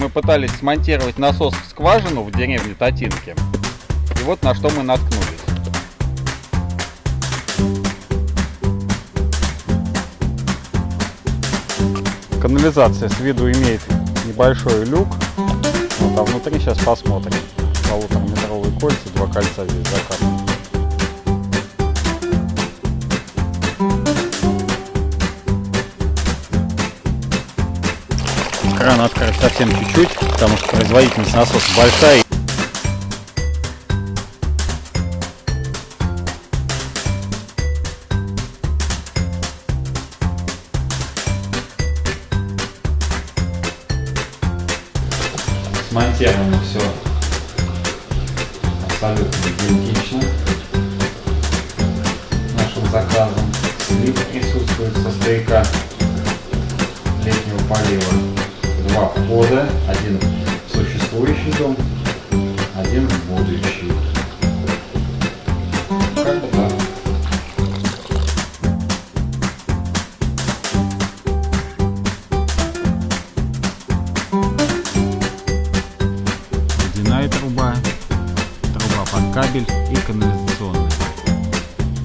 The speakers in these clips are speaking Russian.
мы пытались смонтировать насос в скважину в деревне Татинки. И вот на что мы наткнулись. Канализация с виду имеет небольшой люк. Вот, а внутри сейчас посмотрим. Полутораметровые кольца, два кольца здесь заказаны. Кран открыть совсем чуть-чуть, потому что производительность насоса большая. Смонтировано все абсолютно идентично нашим заказом. Слив присутствует со стояка летнего полива два входа, один в существующий дом, один в будущий. Как бы так. Водяная труба, труба под кабель и канализационная.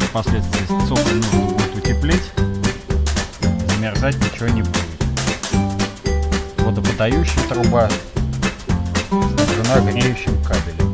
Впоследствии цоколь нужно будет утеплить, замерзать ничего не будет водоподающая труба снабжена греющим кабелем.